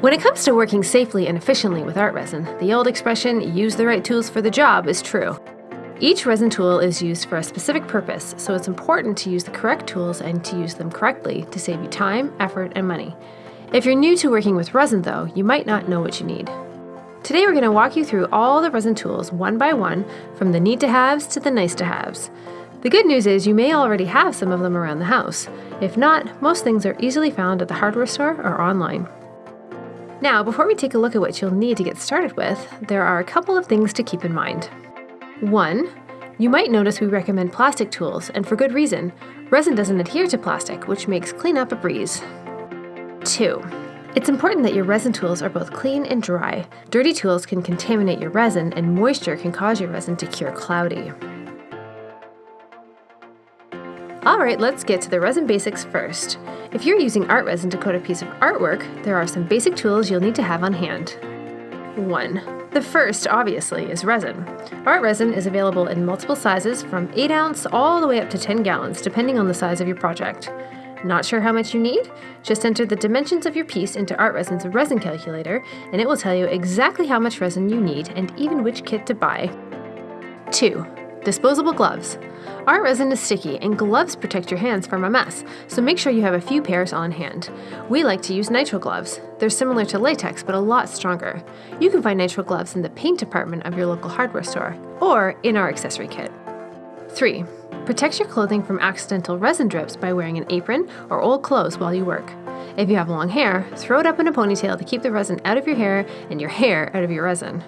When it comes to working safely and efficiently with art resin, the old expression, use the right tools for the job, is true. Each resin tool is used for a specific purpose, so it's important to use the correct tools and to use them correctly to save you time, effort, and money. If you're new to working with resin though, you might not know what you need. Today we're going to walk you through all the resin tools one by one, from the need to haves to the nice to haves. The good news is you may already have some of them around the house. If not, most things are easily found at the hardware store or online. Now, before we take a look at what you'll need to get started with, there are a couple of things to keep in mind. One, you might notice we recommend plastic tools, and for good reason. Resin doesn't adhere to plastic, which makes cleanup a breeze. Two, it's important that your resin tools are both clean and dry. Dirty tools can contaminate your resin, and moisture can cause your resin to cure cloudy. Alright, let's get to the resin basics first. If you're using art resin to coat a piece of artwork, there are some basic tools you'll need to have on hand. 1. The first, obviously, is resin. Art resin is available in multiple sizes from 8 ounce all the way up to 10 gallons, depending on the size of your project. Not sure how much you need? Just enter the dimensions of your piece into Art Resin's resin calculator, and it will tell you exactly how much resin you need and even which kit to buy. 2. Disposable gloves. Art resin is sticky and gloves protect your hands from a mess, so make sure you have a few pairs on hand. We like to use nitrile gloves. They're similar to latex but a lot stronger. You can find nitrile gloves in the paint department of your local hardware store or in our accessory kit. 3. Protect your clothing from accidental resin drips by wearing an apron or old clothes while you work. If you have long hair, throw it up in a ponytail to keep the resin out of your hair and your hair out of your resin.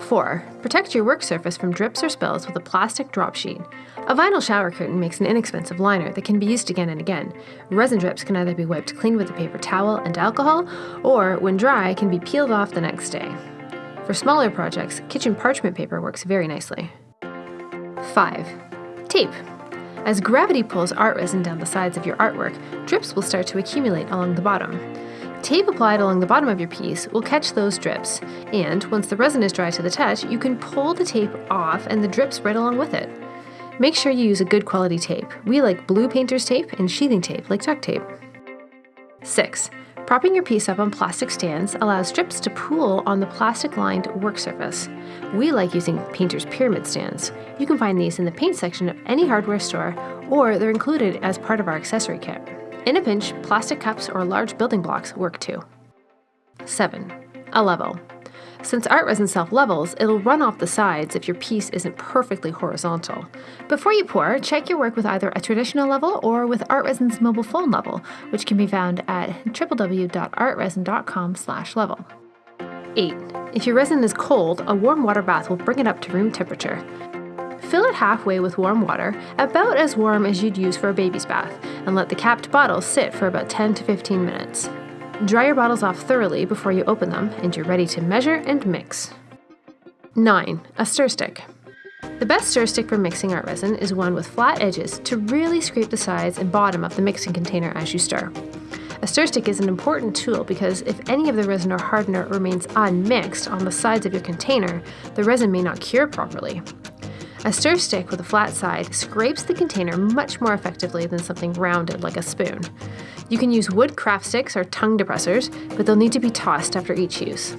4. Protect your work surface from drips or spills with a plastic drop sheet. A vinyl shower curtain makes an inexpensive liner that can be used again and again. Resin drips can either be wiped clean with a paper towel and alcohol, or, when dry, can be peeled off the next day. For smaller projects, kitchen parchment paper works very nicely. 5. Tape. As gravity pulls art resin down the sides of your artwork, drips will start to accumulate along the bottom. Tape applied along the bottom of your piece will catch those drips, and once the resin is dry to the touch, you can pull the tape off and the drips right along with it. Make sure you use a good quality tape. We like blue painter's tape and sheathing tape like duct tape. 6. Propping your piece up on plastic stands allows drips to pool on the plastic-lined work surface. We like using painter's pyramid stands. You can find these in the paint section of any hardware store, or they're included as part of our accessory kit. In a pinch, plastic cups or large building blocks work too. 7. A level. Since art resin self-levels, it'll run off the sides if your piece isn't perfectly horizontal. Before you pour, check your work with either a traditional level or with Art Resin's mobile phone level, which can be found at www.artresin.com level. 8. If your resin is cold, a warm water bath will bring it up to room temperature. Fill it halfway with warm water, about as warm as you'd use for a baby's bath, and let the capped bottles sit for about 10 to 15 minutes. Dry your bottles off thoroughly before you open them, and you're ready to measure and mix. 9. A stir stick. The best stir stick for mixing art resin is one with flat edges to really scrape the sides and bottom of the mixing container as you stir. A stir stick is an important tool because if any of the resin or hardener remains unmixed on the sides of your container, the resin may not cure properly. A stir stick with a flat side scrapes the container much more effectively than something rounded like a spoon. You can use wood craft sticks or tongue depressors, but they'll need to be tossed after each use.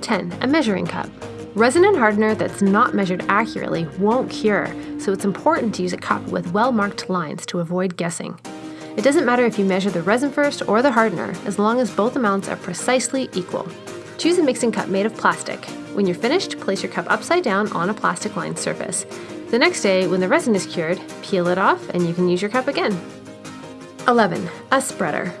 10. A measuring cup. Resin and hardener that's not measured accurately won't cure, so it's important to use a cup with well-marked lines to avoid guessing. It doesn't matter if you measure the resin first or the hardener, as long as both amounts are precisely equal. Choose a mixing cup made of plastic. When you're finished, place your cup upside down on a plastic lined surface. The next day, when the resin is cured, peel it off and you can use your cup again. 11. A spreader.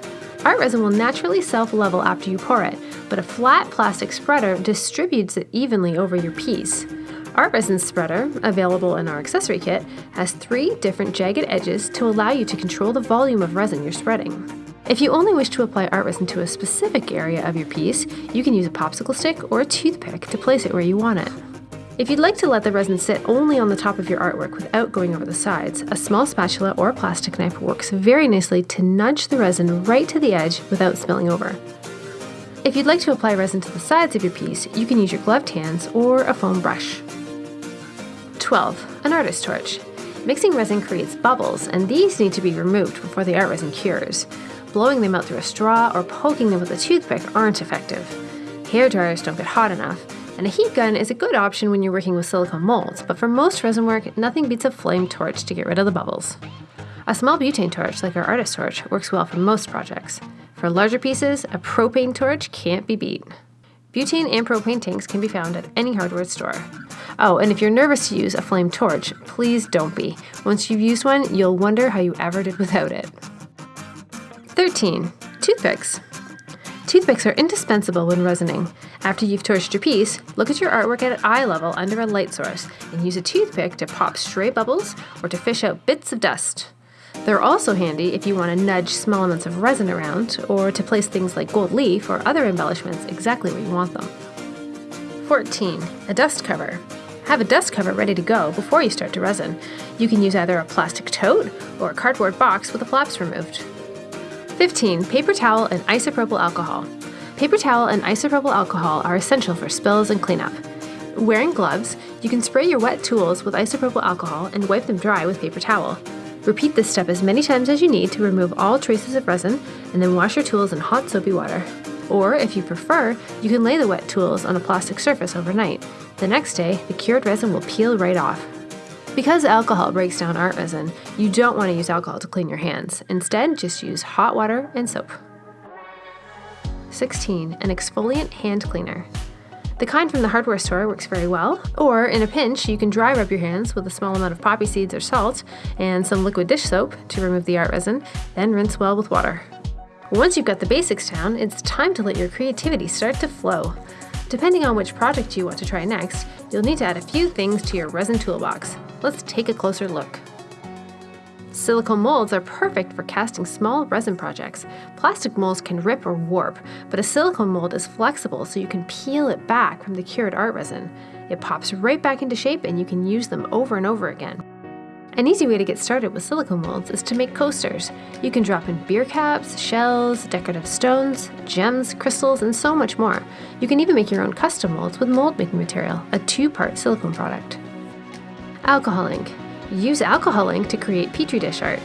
Art resin will naturally self-level after you pour it, but a flat plastic spreader distributes it evenly over your piece. Art Resin Spreader, available in our accessory kit, has three different jagged edges to allow you to control the volume of resin you're spreading. If you only wish to apply art resin to a specific area of your piece, you can use a popsicle stick or a toothpick to place it where you want it. If you'd like to let the resin sit only on the top of your artwork without going over the sides, a small spatula or plastic knife works very nicely to nudge the resin right to the edge without spilling over. If you'd like to apply resin to the sides of your piece, you can use your gloved hands or a foam brush. 12. An artist torch. Mixing resin creates bubbles, and these need to be removed before the art resin cures. Blowing them out through a straw or poking them with a toothpick aren't effective. Hair dryers don't get hot enough, and a heat gun is a good option when you're working with silicone molds, but for most resin work, nothing beats a flame torch to get rid of the bubbles. A small butane torch, like our artist torch, works well for most projects. For larger pieces, a propane torch can't be beat. Butane and propane tanks can be found at any hardware store. Oh, and if you're nervous to use a flame torch, please don't be. Once you've used one, you'll wonder how you ever did without it. 13. Toothpicks. Toothpicks are indispensable when resining. After you've torched your piece, look at your artwork at eye level under a light source and use a toothpick to pop stray bubbles or to fish out bits of dust. They're also handy if you want to nudge small amounts of resin around or to place things like gold leaf or other embellishments exactly where you want them. 14. A dust cover. Have a dust cover ready to go before you start to resin. You can use either a plastic tote or a cardboard box with the flaps removed. 15. Paper towel and isopropyl alcohol. Paper towel and isopropyl alcohol are essential for spills and cleanup. Wearing gloves, you can spray your wet tools with isopropyl alcohol and wipe them dry with paper towel. Repeat this step as many times as you need to remove all traces of resin, and then wash your tools in hot soapy water. Or, if you prefer, you can lay the wet tools on a plastic surface overnight. The next day, the cured resin will peel right off. Because alcohol breaks down art resin, you don't want to use alcohol to clean your hands. Instead, just use hot water and soap. 16. An exfoliant hand cleaner. The kind from the hardware store works very well, or in a pinch, you can dry rub your hands with a small amount of poppy seeds or salt and some liquid dish soap to remove the art resin, then rinse well with water. Once you've got the basics down, it's time to let your creativity start to flow. Depending on which project you want to try next, you'll need to add a few things to your resin toolbox. Let's take a closer look. Silicone molds are perfect for casting small resin projects. Plastic molds can rip or warp, but a silicone mold is flexible so you can peel it back from the cured art resin. It pops right back into shape and you can use them over and over again. An easy way to get started with silicone molds is to make coasters. You can drop in beer caps, shells, decorative stones, gems, crystals, and so much more. You can even make your own custom molds with mold making material, a two-part silicone product. Alcohol ink. Use alcohol ink to create petri dish art.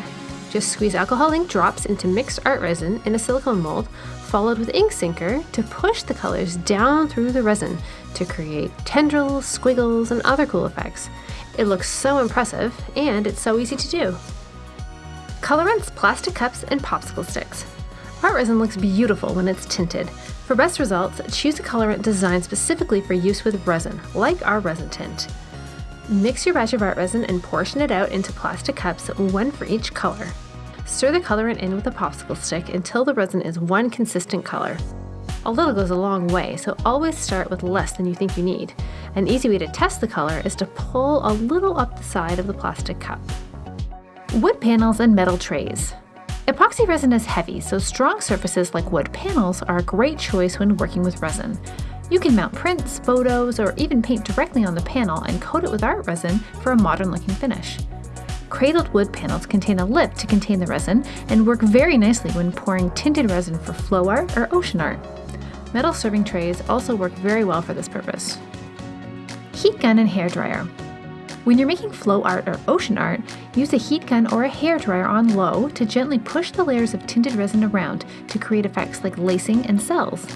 Just squeeze alcohol ink drops into mixed art resin in a silicone mold, followed with ink sinker to push the colors down through the resin to create tendrils, squiggles, and other cool effects. It looks so impressive, and it's so easy to do. Colorants, plastic cups, and popsicle sticks. Art resin looks beautiful when it's tinted. For best results, choose a colorant designed specifically for use with resin, like our resin tint. Mix your batch of art resin and portion it out into plastic cups, one for each color. Stir the colorant in with a popsicle stick until the resin is one consistent color. A little goes a long way, so always start with less than you think you need. An easy way to test the color is to pull a little up the side of the plastic cup. Wood panels and metal trays. Epoxy resin is heavy, so strong surfaces like wood panels are a great choice when working with resin. You can mount prints, photos, or even paint directly on the panel and coat it with art resin for a modern looking finish. Cradled wood panels contain a lip to contain the resin and work very nicely when pouring tinted resin for flow art or ocean art. Metal serving trays also work very well for this purpose. Heat gun and hair dryer. When you're making flow art or ocean art, use a heat gun or a hair dryer on low to gently push the layers of tinted resin around to create effects like lacing and cells.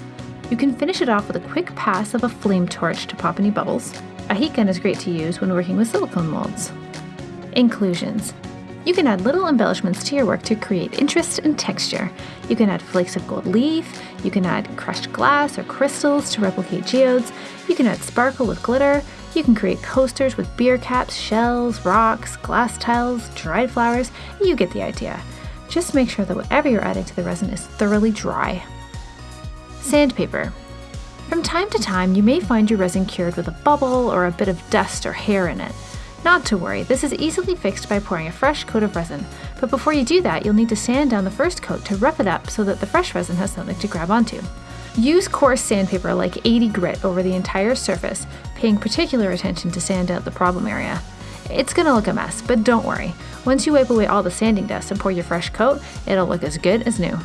You can finish it off with a quick pass of a flame torch to pop any bubbles. A heat gun is great to use when working with silicone molds. Inclusions. You can add little embellishments to your work to create interest and texture. You can add flakes of gold leaf, you can add crushed glass or crystals to replicate geodes, you can add sparkle with glitter, you can create coasters with beer caps, shells, rocks, glass tiles, dried flowers, you get the idea. Just make sure that whatever you're adding to the resin is thoroughly dry. Sandpaper. From time to time, you may find your resin cured with a bubble or a bit of dust or hair in it. Not to worry, this is easily fixed by pouring a fresh coat of resin, but before you do that, you'll need to sand down the first coat to rough it up so that the fresh resin has something to grab onto. Use coarse sandpaper like 80 grit over the entire surface, paying particular attention to sand out the problem area. It's gonna look a mess, but don't worry. Once you wipe away all the sanding dust and pour your fresh coat, it'll look as good as new.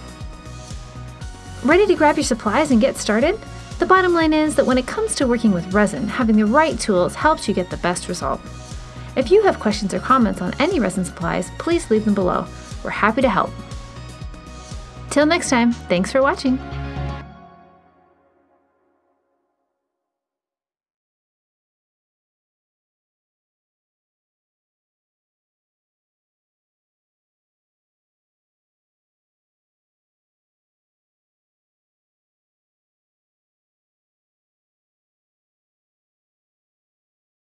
Ready to grab your supplies and get started? The bottom line is that when it comes to working with resin, having the right tools helps you get the best result. If you have questions or comments on any resin supplies, please leave them below. We're happy to help. Till next time, thanks for watching.